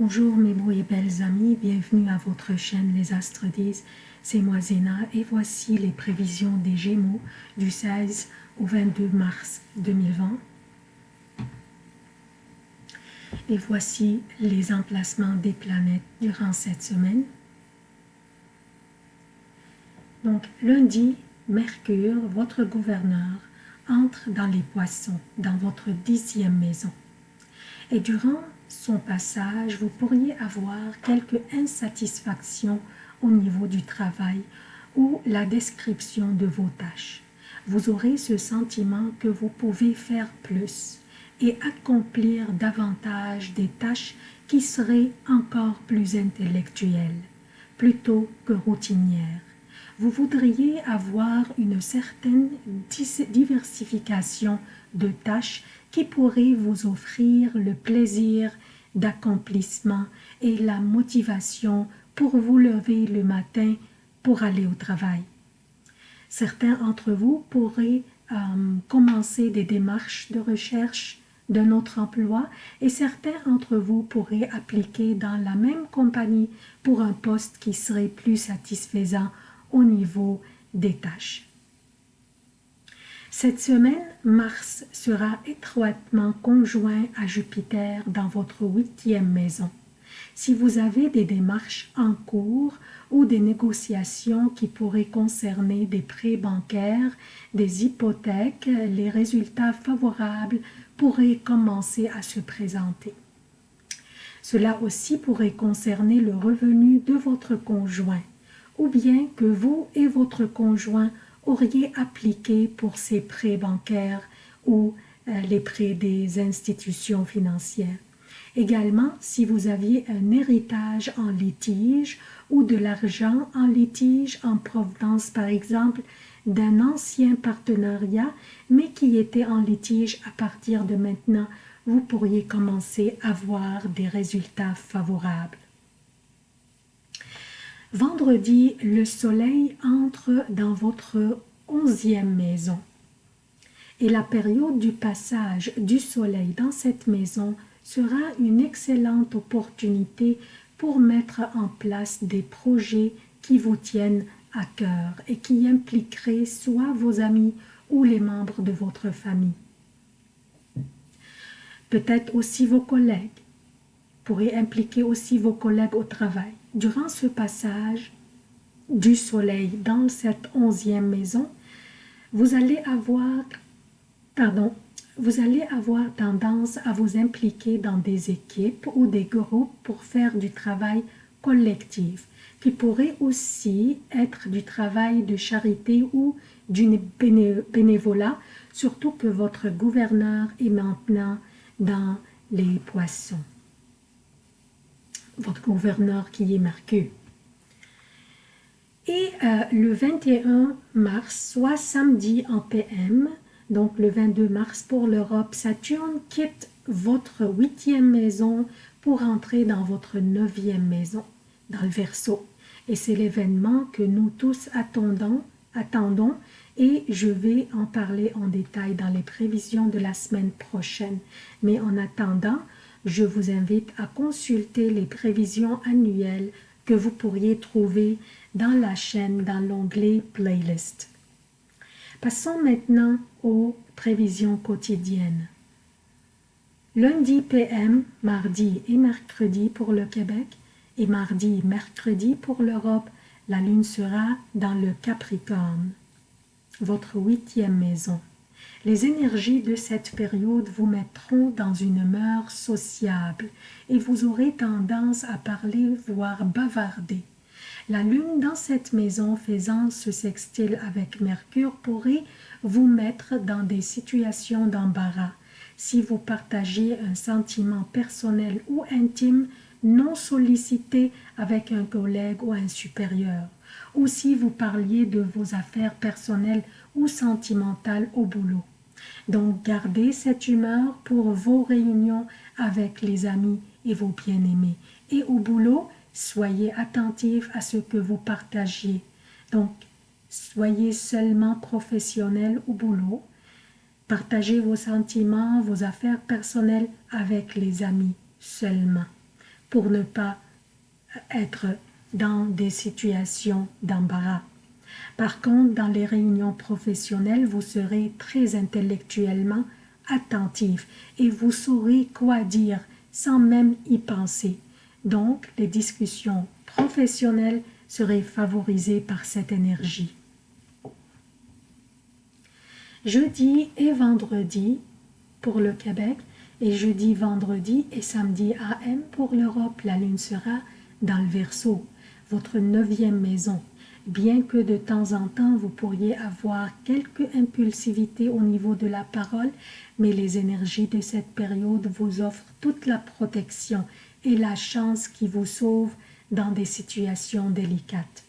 Bonjour mes beaux et belles amis, bienvenue à votre chaîne Les Astres disent, c'est moi Zéna et voici les prévisions des Gémeaux du 16 au 22 mars 2020. Et voici les emplacements des planètes durant cette semaine. Donc lundi, Mercure, votre gouverneur, entre dans les poissons, dans votre dixième maison. Et durant son passage, vous pourriez avoir quelques insatisfactions au niveau du travail ou la description de vos tâches. Vous aurez ce sentiment que vous pouvez faire plus et accomplir davantage des tâches qui seraient encore plus intellectuelles, plutôt que routinières. Vous voudriez avoir une certaine diversification de tâches qui pourraient vous offrir le plaisir d'accomplissement et la motivation pour vous lever le matin pour aller au travail. Certains d'entre vous pourraient euh, commencer des démarches de recherche d'un autre emploi et certains d'entre vous pourraient appliquer dans la même compagnie pour un poste qui serait plus satisfaisant au niveau des tâches. Cette semaine, Mars sera étroitement conjoint à Jupiter dans votre huitième maison. Si vous avez des démarches en cours ou des négociations qui pourraient concerner des prêts bancaires, des hypothèques, les résultats favorables pourraient commencer à se présenter. Cela aussi pourrait concerner le revenu de votre conjoint, ou bien que vous et votre conjoint auriez appliqué pour ces prêts bancaires ou euh, les prêts des institutions financières. Également, si vous aviez un héritage en litige ou de l'argent en litige en provenance, par exemple, d'un ancien partenariat, mais qui était en litige à partir de maintenant, vous pourriez commencer à voir des résultats favorables. Vendredi, le soleil entre dans votre onzième maison. Et la période du passage du soleil dans cette maison sera une excellente opportunité pour mettre en place des projets qui vous tiennent à cœur et qui impliqueraient soit vos amis ou les membres de votre famille. Peut-être aussi vos collègues, pourrait impliquer aussi vos collègues au travail. Durant ce passage du soleil dans cette onzième maison, vous allez avoir, pardon, vous allez avoir tendance à vous impliquer dans des équipes ou des groupes pour faire du travail collectif, qui pourrait aussi être du travail de charité ou du bénévolat, surtout que votre gouverneur est maintenant dans les poissons votre gouverneur qui est marqué. Et euh, le 21 mars, soit samedi en PM, donc le 22 mars pour l'Europe, Saturne quitte votre huitième maison pour entrer dans votre neuvième maison, dans le Verseau. Et c'est l'événement que nous tous attendons, attendons et je vais en parler en détail dans les prévisions de la semaine prochaine. Mais en attendant, je vous invite à consulter les prévisions annuelles que vous pourriez trouver dans la chaîne dans l'onglet Playlist. Passons maintenant aux prévisions quotidiennes. Lundi PM, mardi et mercredi pour le Québec et mardi et mercredi pour l'Europe, la Lune sera dans le Capricorne, votre huitième maison. Les énergies de cette période vous mettront dans une humeur sociable et vous aurez tendance à parler, voire bavarder. La lune dans cette maison faisant ce sextile avec Mercure pourrait vous mettre dans des situations d'embarras si vous partagez un sentiment personnel ou intime non sollicité avec un collègue ou un supérieur, ou si vous parliez de vos affaires personnelles ou sentimentales au boulot. Donc gardez cette humeur pour vos réunions avec les amis et vos bien-aimés. Et au boulot, soyez attentifs à ce que vous partagez. Donc, soyez seulement professionnel au boulot. Partagez vos sentiments, vos affaires personnelles avec les amis seulement. Pour ne pas être dans des situations d'embarras. Par contre, dans les réunions professionnelles, vous serez très intellectuellement attentif et vous saurez quoi dire sans même y penser. Donc, les discussions professionnelles seraient favorisées par cette énergie. Jeudi et vendredi pour le Québec et jeudi, vendredi et samedi AM pour l'Europe, la lune sera dans le Verseau, votre neuvième maison. Bien que de temps en temps vous pourriez avoir quelques impulsivités au niveau de la parole, mais les énergies de cette période vous offrent toute la protection et la chance qui vous sauve dans des situations délicates.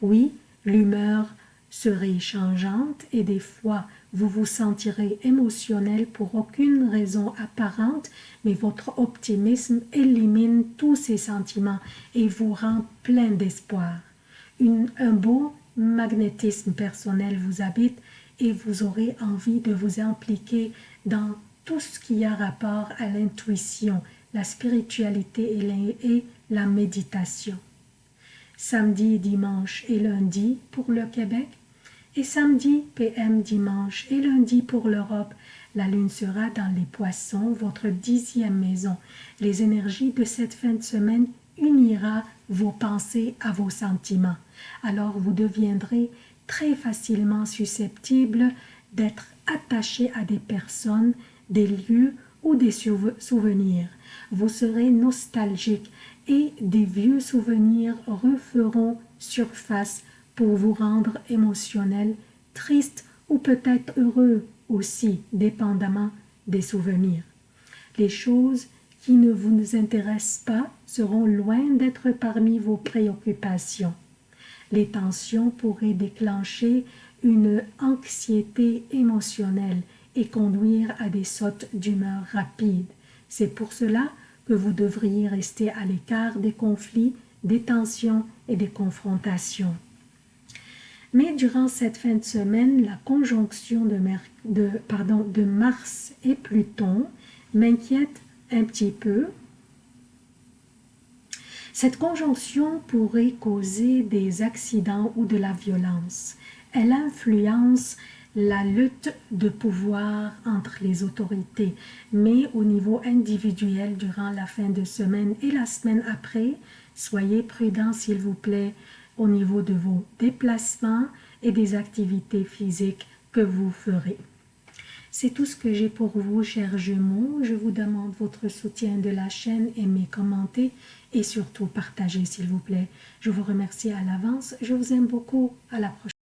Oui, l'humeur serait changeante et des fois vous vous sentirez émotionnel pour aucune raison apparente, mais votre optimisme élimine tous ces sentiments et vous rend plein d'espoir. Un beau magnétisme personnel vous habite et vous aurez envie de vous impliquer dans tout ce qui a rapport à l'intuition, la spiritualité et la méditation. Samedi, dimanche et lundi pour le Québec, et samedi, PM, dimanche et lundi pour l'Europe, la lune sera dans les poissons, votre dixième maison. Les énergies de cette fin de semaine unira vos pensées à vos sentiments. Alors vous deviendrez très facilement susceptible d'être attaché à des personnes, des lieux ou des souvenirs. Vous serez nostalgique et des vieux souvenirs referont surface pour vous rendre émotionnel, triste ou peut-être heureux aussi, dépendamment des souvenirs. Les choses qui ne vous intéressent pas seront loin d'être parmi vos préoccupations. Les tensions pourraient déclencher une anxiété émotionnelle et conduire à des sautes d'humeur rapides. C'est pour cela que vous devriez rester à l'écart des conflits, des tensions et des confrontations. Mais durant cette fin de semaine, la conjonction de, Mars et Pluton m'inquiète un petit peu. Cette conjonction pourrait causer des accidents ou de la violence. Elle influence la lutte de pouvoir entre les autorités, mais au niveau individuel durant la fin de semaine et la semaine après, soyez prudents s'il vous plaît au niveau de vos déplacements et des activités physiques que vous ferez. C'est tout ce que j'ai pour vous, chers jumeaux. Je vous demande votre soutien de la chaîne, aimez, commentez et surtout partagez, s'il vous plaît. Je vous remercie à l'avance. Je vous aime beaucoup. À la prochaine.